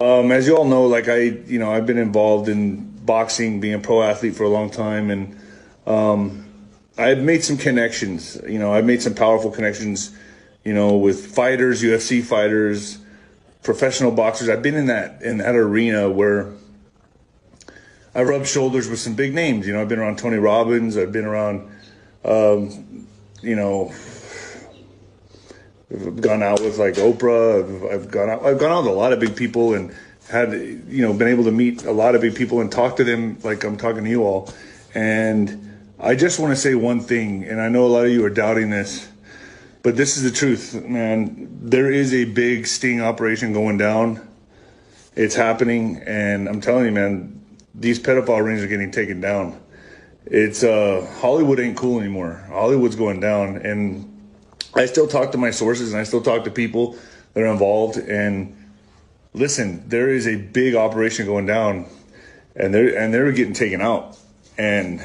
Um, as you all know, like I, you know, I've been involved in boxing, being a pro athlete for a long time, and um, I've made some connections. You know, I've made some powerful connections. You know, with fighters, UFC fighters, professional boxers. I've been in that in that arena where I rubbed shoulders with some big names. You know, I've been around Tony Robbins. I've been around, um, you know, I've gone out with like Oprah. I've, I've, gone out. I've gone out with a lot of big people and had you know been able to meet a lot of big people and talk to them like I'm talking to you all. And I just want to say one thing, and I know a lot of you are doubting this, but this is the truth, man. There is a big sting operation going down. It's happening, and I'm telling you, man, these pedophile rings are getting taken down. It's uh, Hollywood ain't cool anymore. Hollywood's going down, and I still talk to my sources and I still talk to people that are involved. And listen, there is a big operation going down, and they're and they're getting taken out. And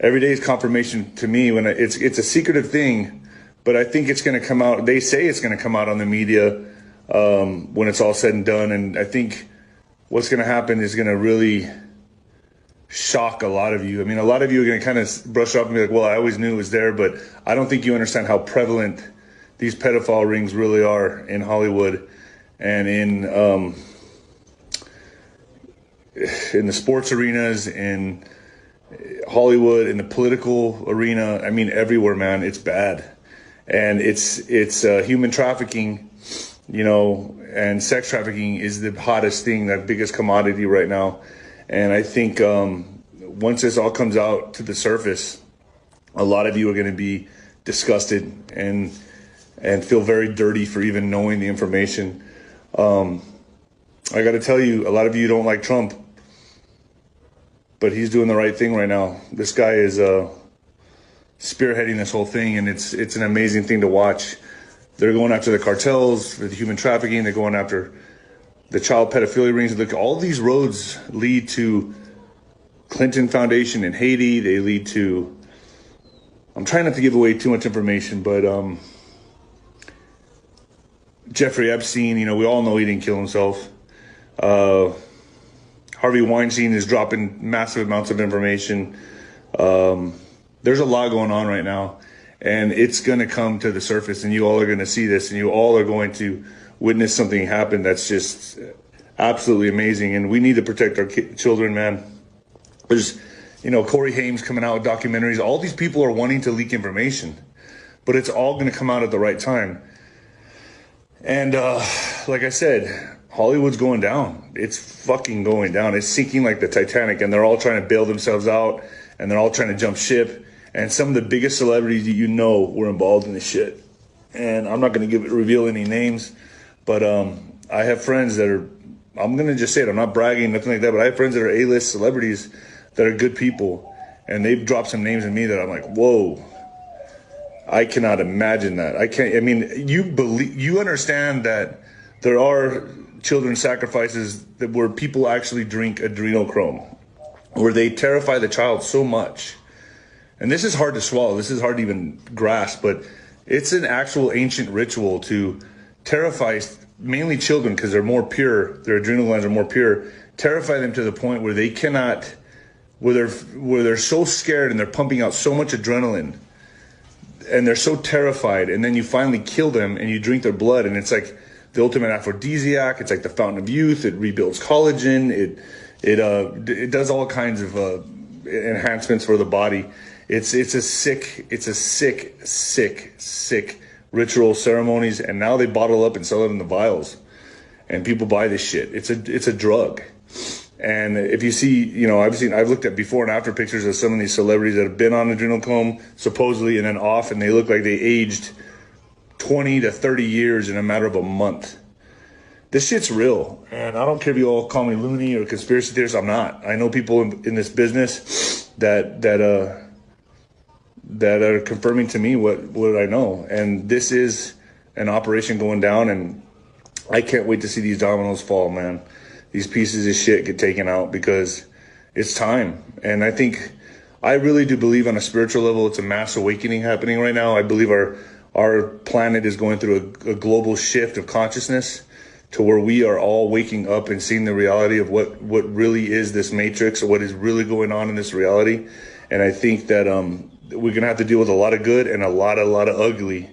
every day is confirmation to me when it's it's a secretive thing, but I think it's going to come out. They say it's going to come out on the media um, when it's all said and done. And I think what's going to happen is going to really shock a lot of you. I mean, a lot of you are going to kind of brush off and be like, well, I always knew it was there, but I don't think you understand how prevalent these pedophile rings really are in Hollywood and in um, in the sports arenas, in Hollywood, in the political arena. I mean, everywhere, man. It's bad, and it's it's uh, human trafficking, you know, and sex trafficking is the hottest thing, the biggest commodity right now and I think um, once this all comes out to the surface, a lot of you are going to be disgusted and and feel very dirty for even knowing the information. Um, I got to tell you, a lot of you don't like Trump, but he's doing the right thing right now. This guy is uh, spearheading this whole thing, and it's it's an amazing thing to watch. They're going after the cartels for the human trafficking. They're going after the child pedophilia rings. Look, all these roads lead to Clinton Foundation in Haiti. They lead to. I'm trying not to give away too much information, but um, Jeffrey Epstein. You know, we all know he didn't kill himself. Uh, Harvey Weinstein is dropping massive amounts of information. Um, there's a lot going on right now, and it's going to come to the surface, and you all are going to see this, and you all are going to witness something happen that's just absolutely amazing. And we need to protect our ki- children, man. There's, you know, Corey Haim coming out with documentaries. All these people are wanting to leak information, but it's all going to come out at the right time. And uh, like I said, Hollywood's going down. It's fucking going down. It's sinking like the Titanic, and they're all trying to bail themselves out, and they're all trying to jump ship. And some of the biggest celebrities that you know were involved in this shit. And I'm not going to give reveal any names but um, I have friends that are, I'm going to just say it, I'm not bragging, nothing like that, but I have friends that are A list celebrities that are good people. And they've dropped some names in me that I'm like, whoa, I cannot imagine that. I can't, I mean, you believe, you understand that there are children sacrifices that where people actually drink adrenochrome, where they terrify the child so much. And this is hard to swallow. This is hard to even grasp, but it's an actual ancient ritual to terrifies mainly children because they're more pure, their adrenal glands are more pure, terrify them to the point where they cannot, where they're, where they're so scared and they're pumping out so much adrenaline and they're so terrified. And then you finally kill them and you drink their blood and it's like the ultimate aphrodisiac. It's like the fountain of youth. It rebuilds collagen. It, it, uh, it does all kinds of, uh, enhancements for the body. It's, it's a sick, it's a sick, sick, sick ritual ceremonies, and now they bottle up and sell it in the vials, and people buy this shit. It's a it's a drug. And if you see, you know, I've seen, I've looked at before and after pictures of some of these celebrities that have been on adrenochrome supposedly and then off, and they look like they aged 20 to 30 years in a matter of a month. This shit's real. And I don't care if you all call me loony or conspiracy theorist. I'm not. I know people in, in this business that, that, uh, that are confirming to me what what I know. And this is an operation going down, and I can't wait to see these dominoes fall, man. These pieces of shit get taken out because it's time. And I think I really do believe on a spiritual level, it's a mass awakening happening right now. I believe our our planet is going through a, a global shift of consciousness to where we are all waking up and seeing the reality of what what really is this matrix or what is really going on in this reality. And I think that um, we're gonna have to deal with a lot of good and a lot, a lot of ugly.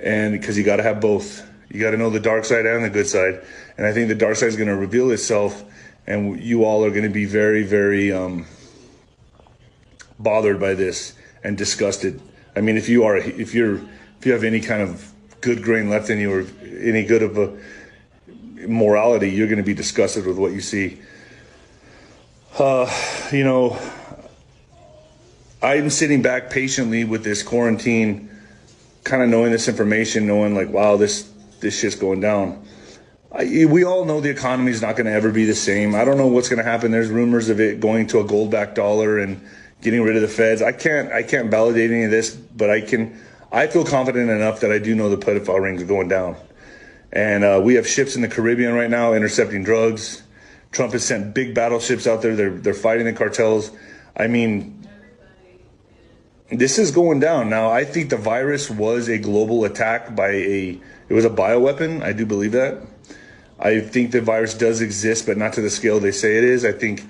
And because you got to have both, you got to know the dark side and the good side. And I think the dark side is gonna reveal itself, and you all are gonna be very, very um, bothered by this and disgusted. I mean, if you are, if you're, if you have any kind of good grain left in you or any good of a morality, you're going to be disgusted with what you see. Uh, you know, I'm sitting back patiently with this quarantine, kind of knowing this information, knowing like, wow, this this shit's going down. I, we all know the economy is not going to ever be the same. I don't know what's going to happen. There's rumors of it going to a gold backed dollar and getting rid of the feds. I can't I can't validate any of this, but I can. I feel confident enough that I do know the pedophile rings are going down. And uh, we have ships in the Caribbean right now intercepting drugs. Trump has sent big battleships out there. They're they're fighting the cartels. I mean, this is going down now. I think the virus was a global attack by a. It was a bioweapon. I do believe that. I think the virus does exist, but not to the scale they say it is. I think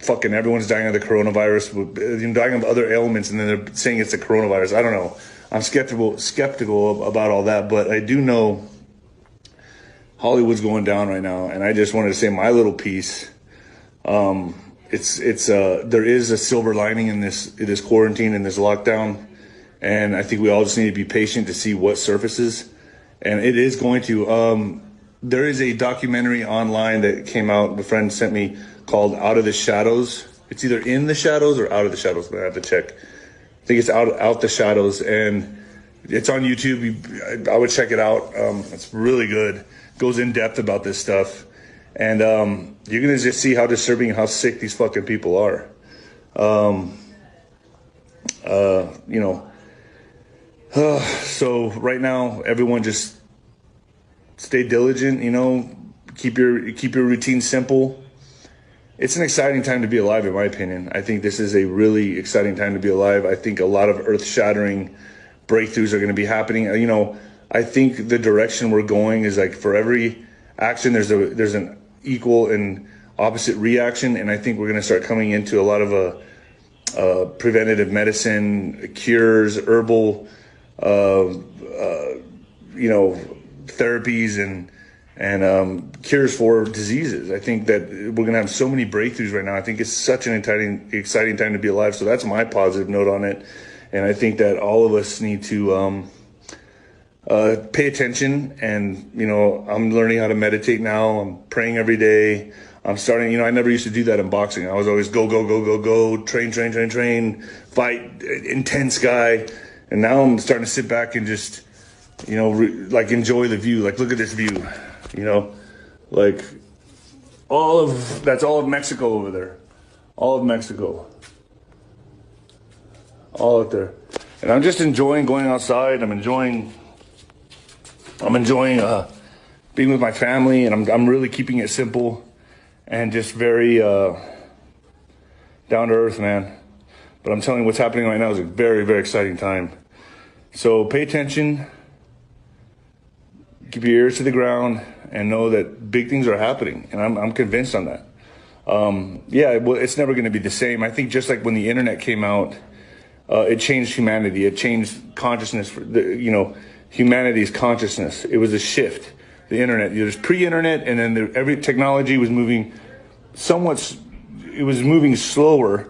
fucking everyone's dying of the coronavirus, dying of other ailments, and then they're saying it's the coronavirus. I don't know. I'm skeptical skeptical about all that, but I do know Hollywood's going down right now, and I just wanted to say my little piece. Um, it's it's uh, there is a silver lining in this in this quarantine and this lockdown, and I think we all just need to be patient to see what surfaces, and it is going to. Um, there is a documentary online that came out. A friend sent me called "Out of the Shadows." It's either in the shadows or out of the shadows. I have to check. I think it's out out the shadows, and it's on YouTube. I, would check it out. Um, it's really good goes in depth about this stuff. And um, you're going to just see how disturbing how sick these fucking people are. Um, uh, you know, uh, so right now, everyone just stay diligent, you know, keep your, keep your routine simple. It's an exciting time to be alive, in my opinion. I think this is a really exciting time to be alive. I think a lot of earth shattering breakthroughs are going to be happening. You know, I think the direction we're going is like for every action, there's a there's an equal and opposite reaction, and I think we're going to start coming into a lot of a, uh, uh, preventative medicine, cures, herbal, uh, uh, you know, therapies and and um, cures for diseases. I think that we're going to have so many breakthroughs right now. I think it's such an exciting exciting time to be alive. So that's my positive note on it, and I think that all of us need to. Um, uh, pay attention. And, you know, I'm learning how to meditate now. I'm praying every day. I'm starting, you know, I never used to do that in boxing. I was always go, go, go, go, go, train, train, train, train, fight, intense guy. And now I'm starting to sit back and just, you know, re- like enjoy the view. Like, look at this view, you know, like all of, that's all of Mexico over there. All of Mexico. All out there. And I'm just enjoying going outside. I'm enjoying I'm enjoying uh, being with my family, and I'm I'm really keeping it simple and just very uh, down to earth, man. But I'm telling you, what's happening right now is a very very exciting time. So pay attention, keep your ears to the ground, and know that big things are happening, and I'm I'm convinced on that. Um, yeah, well, it's never going to be the same. I think just like when the internet came out, uh, it changed humanity. It changed consciousness. For the, you know humanity's consciousness. It was a shift. The internet, there's pre-internet, and then the, every technology was moving somewhat. It was moving slower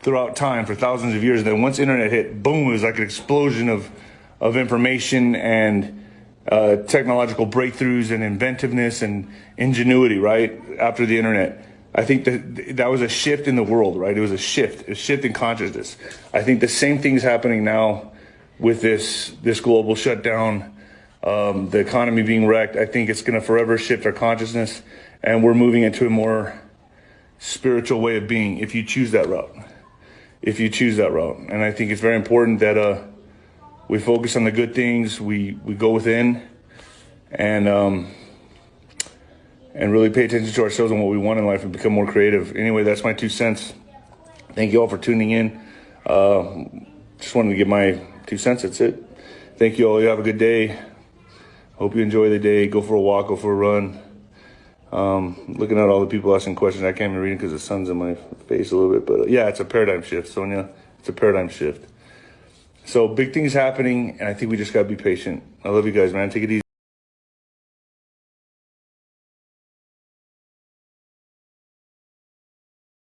throughout time for thousands of years. And then once internet hit, boom! It was like an explosion of of information and uh, technological breakthroughs and inventiveness and ingenuity. Right after the internet. I think that that was a shift in the world, right? It was a shift, a shift in consciousness. I think the same thing is happening now with this this global shutdown, um, the economy being wrecked, I think it's going to forever shift our consciousness, and we're moving into a more spiritual way of being. If you choose that route, if you choose that route, and I think it's very important that uh, we focus on the good things, we we go within, and um, and really pay attention to ourselves and what we want in life and become more creative. Anyway, that's my two cents. Thank you all for tuning in. Uh, just wanted to give my two cents. That's it. Thank you all. You have a good day. Hope you enjoy the day. Go for a walk. Go for a run. Um, looking at all the people asking questions, I can't even read because the sun's in my face a little bit. But uh, yeah, it's a paradigm shift, Sonia. It's a paradigm shift. So big things happening, and I think we just gotta be patient. I love you guys, man. Take it easy.